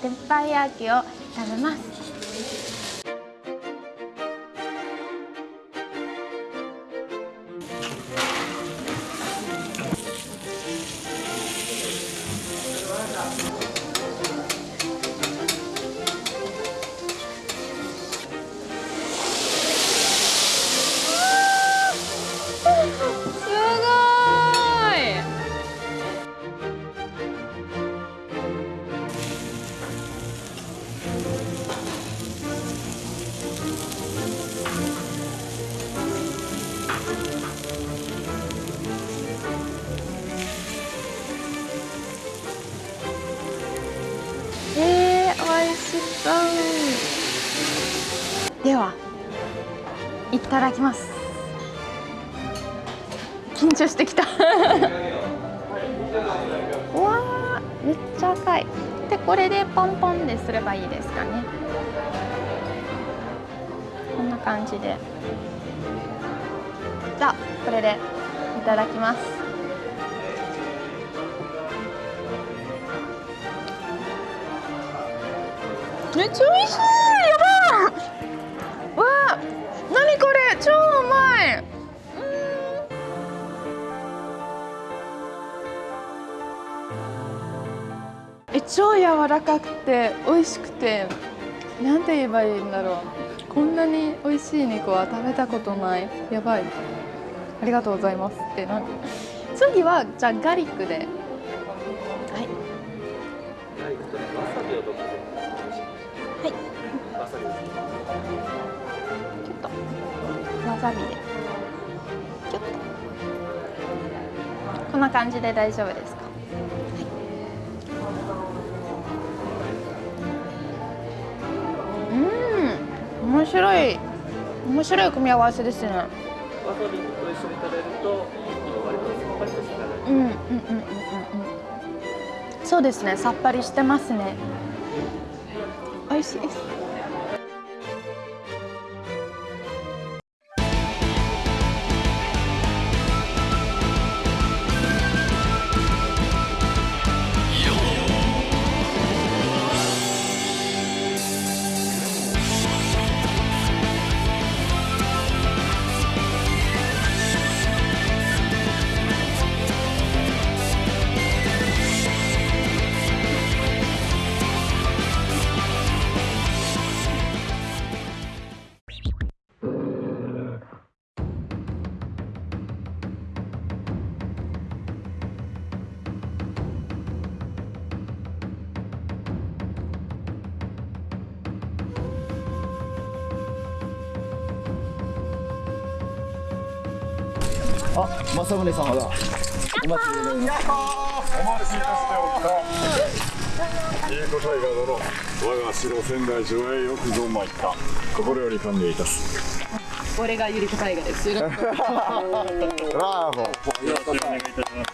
鉄板焼きを食べます。ばいいですかね。こんな感じで。じゃあこれでいただきます。めっちゃ美味しい。や超柔らかくて美味しくてなんて言えばいいんだろう。こんなに美味しい肉は食べたことない。やばい。ありがとうございます。ってなん次はじゃあガリックで。はい。はい。ちょっと。わさびで。ちょっと。こんな感じで大丈夫です面白い面白い組み合わせですね。わさびと一緒に食べると割とさっぱりとしたうんうんうんうんうんうん。そうですねさっぱりしてますね。美味しいです政宗様だ。お待ちでございます。お待ちいたしておった。いいこといが殿、我が城仙台城へよくぞ参った。心より歓迎いたす。俺がゆりこ大河です。よろしくお願いいたします。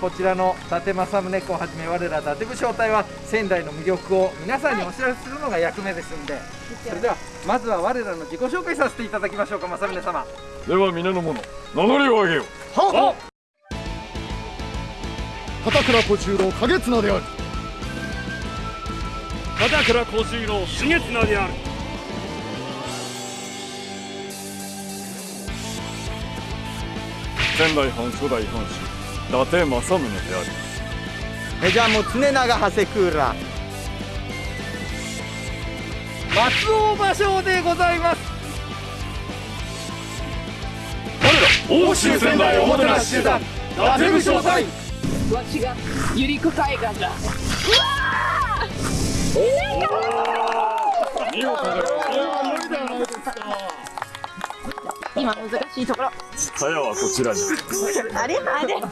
こちらの伊達政宗公をはじめ我ら伊達武将隊は仙台の魅力を皆さんにお知らせするのが役目ですんで、それではまずは我らの自己紹介させていただきましょうか政宗様では皆の者、名乗りを上げよう。は片倉小十郎景綱である。片倉小十郎重綱である。仙台藩初代藩主、伊達政宗である。メジャーも常長長谷クーラー松尾芭蕉でございます。欧州仙台おもてなし集団、伊達武将隊。わしがゆりこ大河だ。見事で今難しいところ。さやはこちらに。あれ？あれ？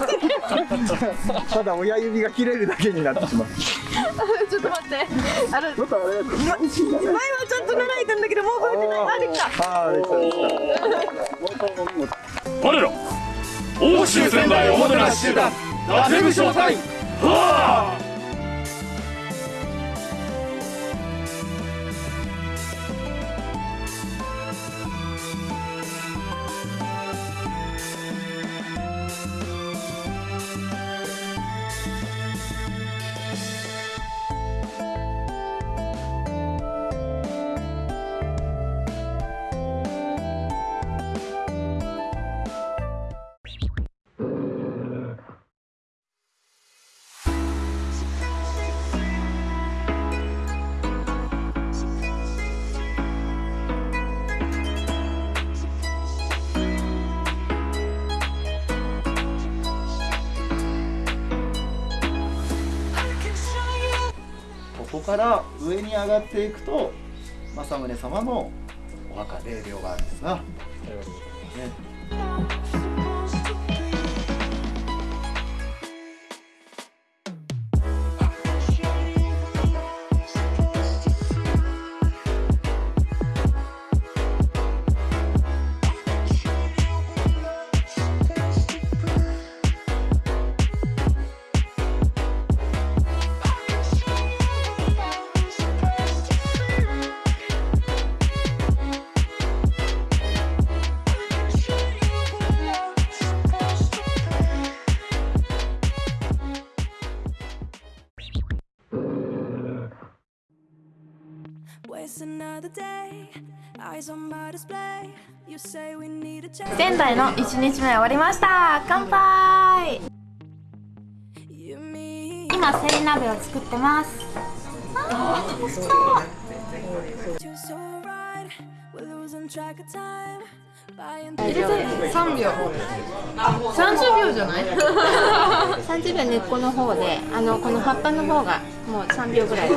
ただ親指が切れるだけになってしまう。ちょっと待って。あれ？前はちょっと習いたんだけどもう覚えてない。あれか。ああできたできた。我ら欧州仙台おもてなし集団。伊達武将隊はあから上に上がっていくと政宗様のお墓霊廟があるんですが、ね、仙台の1日目終わりました。乾杯。今セリ鍋を作ってます。track of time. Buying 入れて3秒30秒じゃない？30秒根っこの方であのこの葉っぱの方がもう3秒ぐらい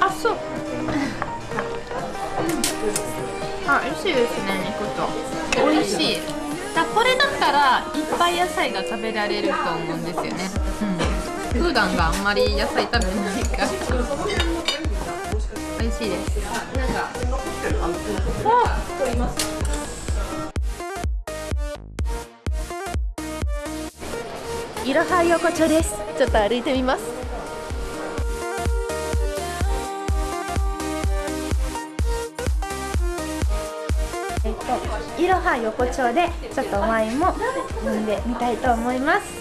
あ、そう。あ、美味しいですね、肉と。美味しい。だこれだったらいっぱい野菜が食べられると思うんですよね。うん。普段があんまり野菜食べないから。美味しいです？いろは横丁です。ちょっと歩いてみます。えっといろは横丁でちょっとワインも飲んでみたいと思います。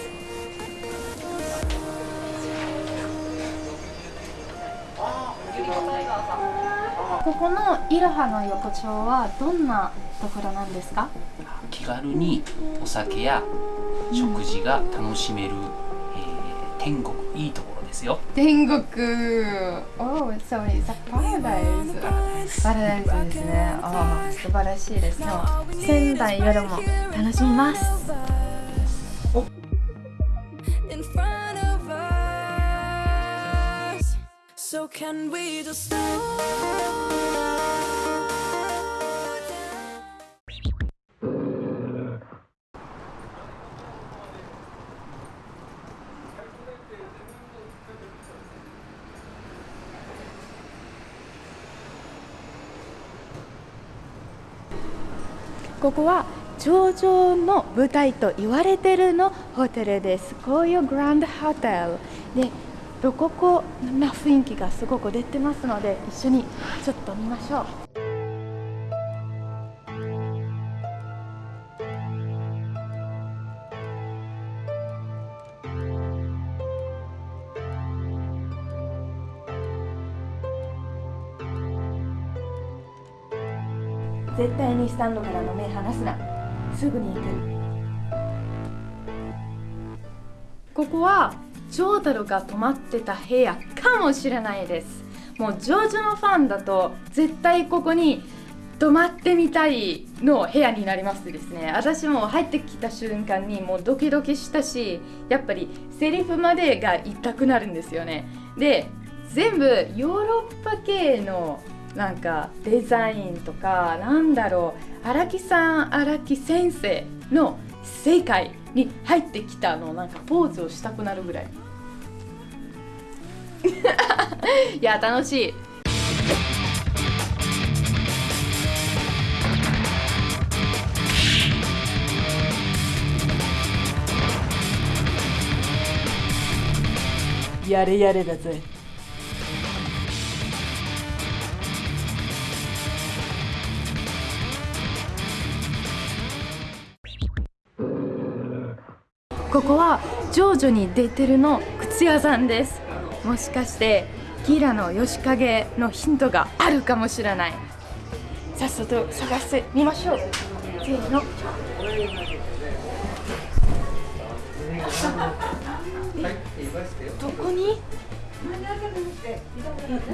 ここのいろはの横丁はどんなところなんですか？気軽にお酒や食事が楽しめる、えー天国いいところですよ。天国。Oh, so it's a paradise パラダイス。ですね。ああ素晴らしいです。ね仙台夜も楽しみます。us. So can we just ここは頂上の舞台と言われてるのホテルです。こういうグランドホテル。でロココな雰囲気がすごく出てますので一緒にちょっと見ましょう。絶対にスタンドからの目離すな。すぐに行く。ここはジョータルが泊まってた部屋かもしれないです。もうジョージのファンだと絶対ここに泊まってみたいの部屋になりますですね。私も入ってきた瞬間にもうドキドキしたしやっぱりセリフまでが言いたくなるんですよね。で全部ヨーロッパ系のなんかデザインとかなんだろう荒木さん荒木先生の世界に入ってきたのなんかポーズをしたくなるぐらい。いや楽しい。やれやれだぜ。ここは徐々に出てるの靴屋さんです。もしかしてギラの吉影のヒントがあるかもしれない。さっさと探してみましょう。せーの。どこに？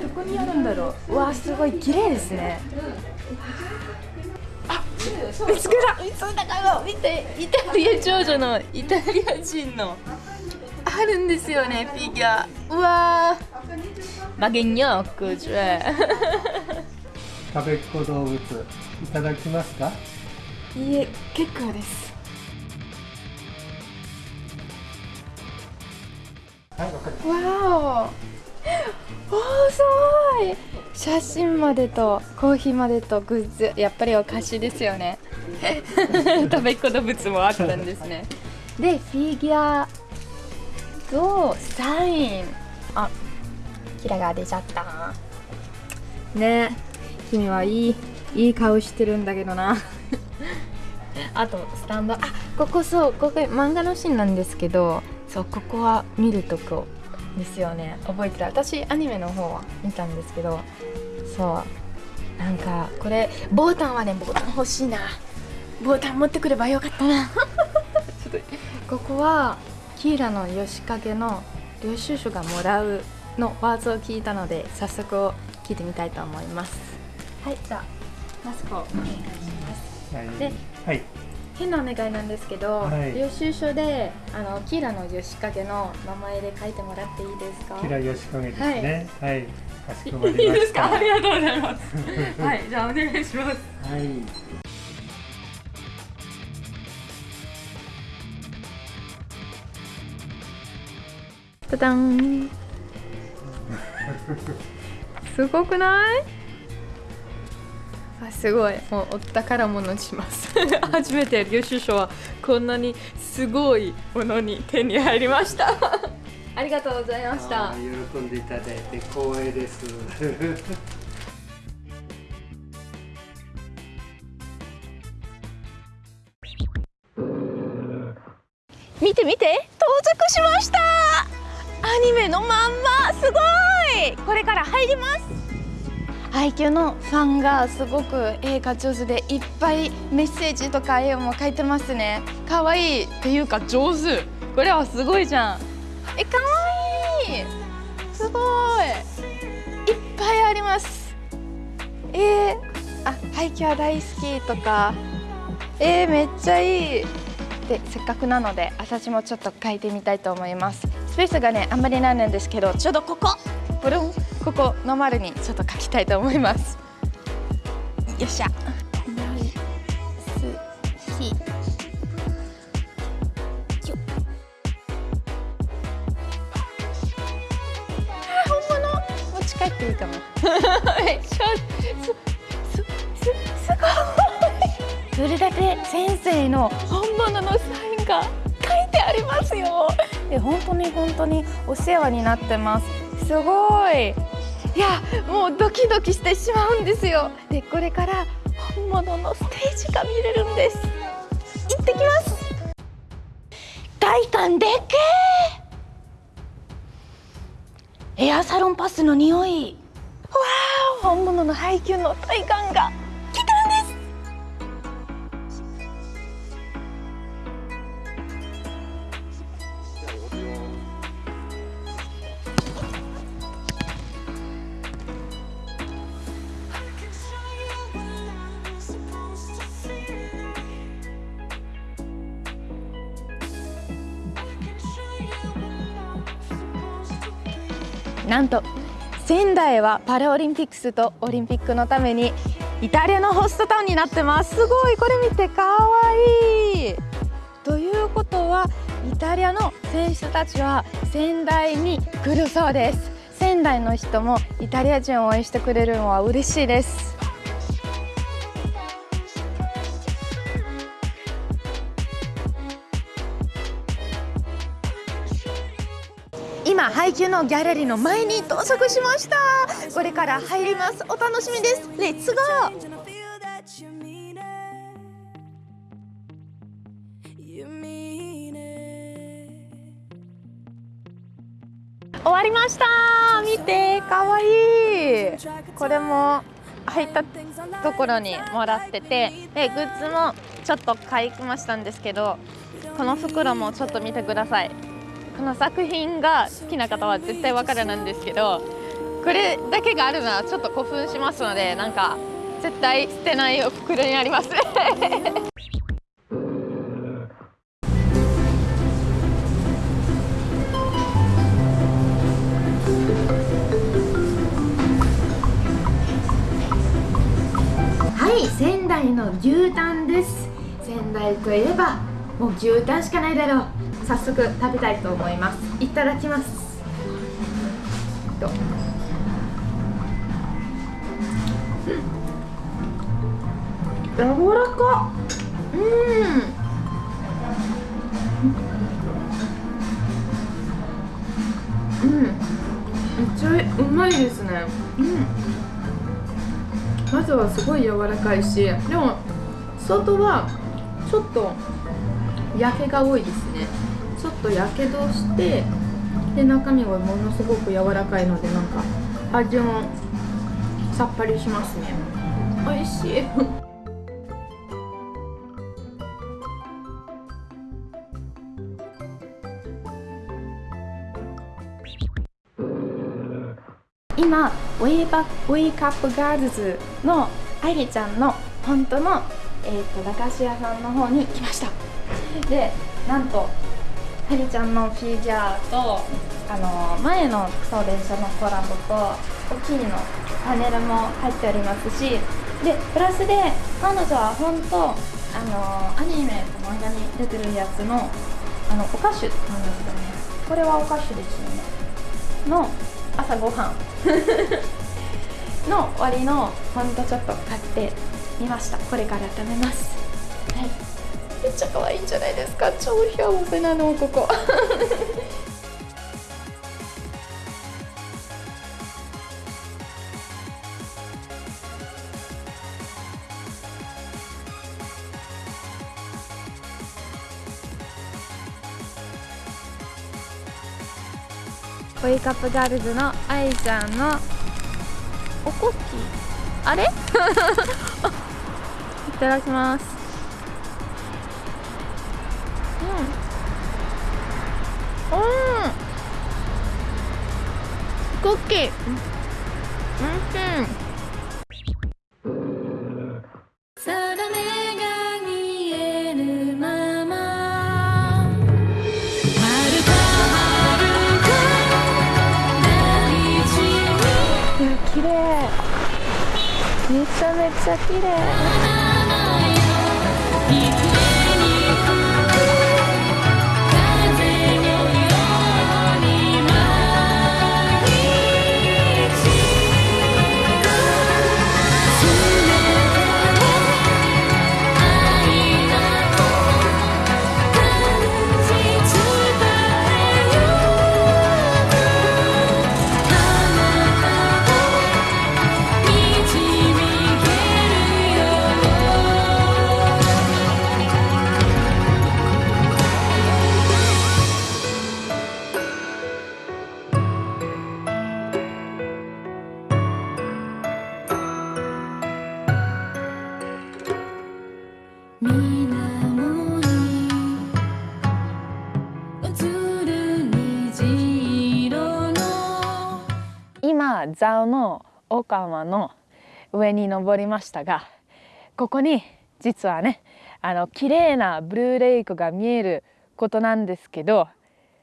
どこにあるんだろう。わあすごい綺麗ですね。見つけた。見つけた。かも見てイタリア少女の。イタリア人の。あるんですよねフィギュアうわー。マゲニョックジュ食べっ子動物いただきますか？いいえ結構です。わお おーすごい。写真までとコーヒーまでとグッズ。やっぱりお菓子ですよね。食べっ子動物もあったんですね。でフィギュアとサイン。あキラが出ちゃった。ね。君はいいいい顔してるんだけどな。あとスタンドあここそうここ漫画のシーンなんですけど。そうここは見るとこですよね。覚えてた私アニメの方は見たんですけどそう。なんかこれボタンはねボタン欲しいな。ボタン持ってくればよかったな。ちょっとここはキーラの吉影の領収書がもらうのワードを聞いたので早速聞いてみたいと思います。はいじゃあマスクをお願いします。はい。ではい変なお願いなんですけど、はい。領収書であのキーラの吉影の名前で書いてもらっていいですか？キラヨシカゲですね。はい、かしこまいいりました。ありがとうございます。はい。じゃあお願いします。はい。ただん。すごくない？あすごい。もうお宝物にします。初めて領収書はこんなにすごいものに手に入りました。ありがとうございました。喜んでいただいて光栄です。見て見て。到着しました。アニメのまんますごい。これから入ります配給のファンがすごく絵が上手でいっぱいメッセージとか絵も描いてますね。可愛いっていうか上手。これはすごいじゃん。え可愛い。すごい。いっぱいあります。えー、あ配給は大好きとか。えー、めっちゃいい。でせっかくなので私もちょっと書いてみたいと思います。スペースがねあんまりないんですけどちょうどここ。ブルン。ここの丸にちょっと書きたいと思います。よっしゃ。大好きあ本物。持ち帰っていいかも。めっちゃすすすすごい。それだけ先生の本物のサインが書いてありますよ。で本当に本当にお世話になってます。すごいいやもうドキドキしてしまうんですよ。でこれから本物のステージが見れるんです。行ってきます。外観でっけえエアサロンパスの匂い。わあ本物の配給の体感が。なんと仙台はパラオリンピックスとオリンピックのためにイタリアのホストタウンになってます。すごい。これ見てかわいい。ということはイタリアの選手たちは仙台に来るそうです。仙台の人もイタリア人を応援してくれるのは嬉しいです。今配給のギャラリーの前に到着しましたこれから入りますお楽しみですレッツゴー終わりました見てかわいいこれも入ったところにもらっててでグッズもちょっと買いましたんですけどこの袋もちょっと見てくださいこの作品が好きな方は絶対わかるなんですけどこれだけがあるのはちょっと興奮しますのでなんか絶対捨てないお袋にあります。はい仙台の牛タンです。仙台といえばもう牛タンしかないだろう。早速食べたいと思います。いただきます。とうん。柔らか。うん。うん。めっちゃうまいですね。うん。まずはすごい柔らかいしでも外はちょっと焼けが多いですねとやけどしてで中身はものすごく柔らかいのでなんか味もさっぱりしますね。美味しい。今ウェイバウェイカップガールズの愛理ちゃんの本当の、えー、と駄菓子屋さんの方に来ました。でなんと愛理ちゃんのフィギュアとあの前のクソ電車のコラボと大きいのパネルも入っておりますしでプラスで彼女は本当あのアニメと漫画に出てるやつのあのお菓子なんですよね。これはお菓子ですよね。の朝ごはん。の終わりのほんとちょっと買ってみました。これから食べます。はい。めっちゃ可愛いんじゃないですか。超幸せなのここ。ホイカップガールズの愛ちゃんのおこき。あれ？いただきます。クッキーうん定めが見えぬまま遥か遥か大地にいや綺麗めちゃめちゃ綺麗の岡山の上に登りましたがここに実はねあの綺麗なブルーレイクが見えることなんですけど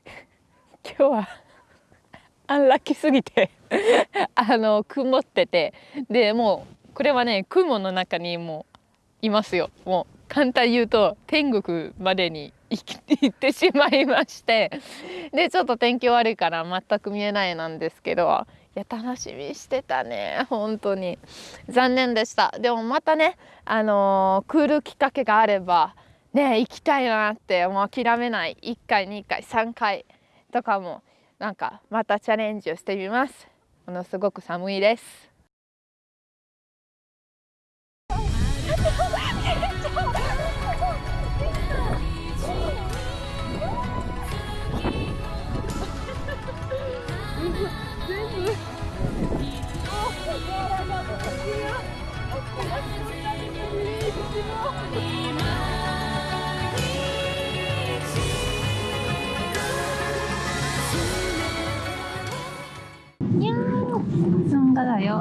今日はアンラッキーすぎて あの曇っててでもうこれはね雲の中にもういますよ。もう簡単言うと天国までに 行ってしまいまして。でちょっと天気悪いから全く見えないなんですけどいや楽しみしてたね本当に。残念でした。でもまたねあのー来るきっかけがあればね行きたいなってもう諦めない。1回2回3回とかもなんかまたチャレンジをしてみます。ものすごく寒いです「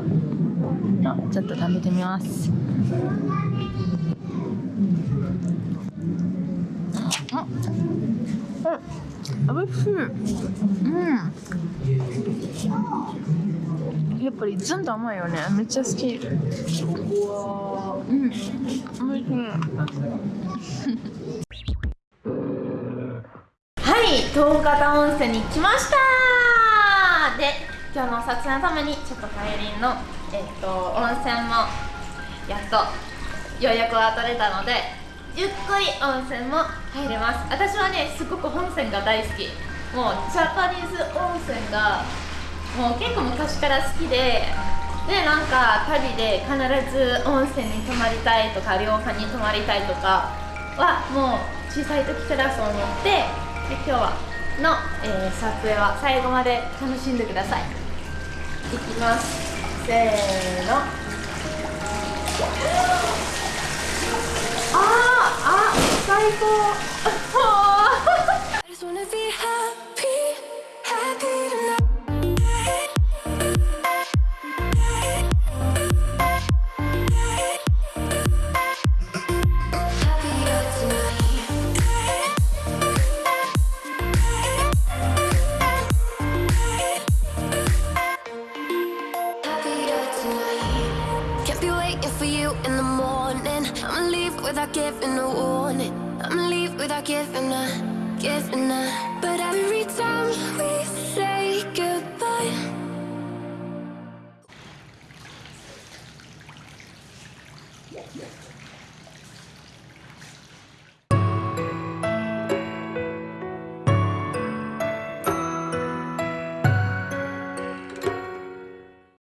よ。あちょっと食べてみます。あうん、おいしい。うん。やっぱりずんと甘いよね。めっちゃ好き。うん。おいしい。はい東方温泉に来ました。で今日の撮影のためにちょっと帰りの、えっと温泉もやっと予約は取れたのでゆっくり温泉も入れます。私はねすごく温泉が大好き。もうジャパニーズ温泉がもう結構昔から好きででなんか旅で必ず温泉に泊まりたいとか旅館に泊まりたいとかはもう小さい時からそう思ってで今日はの、えー撮影は最後まで楽しんでください。いきます。せーの。あーあ最高。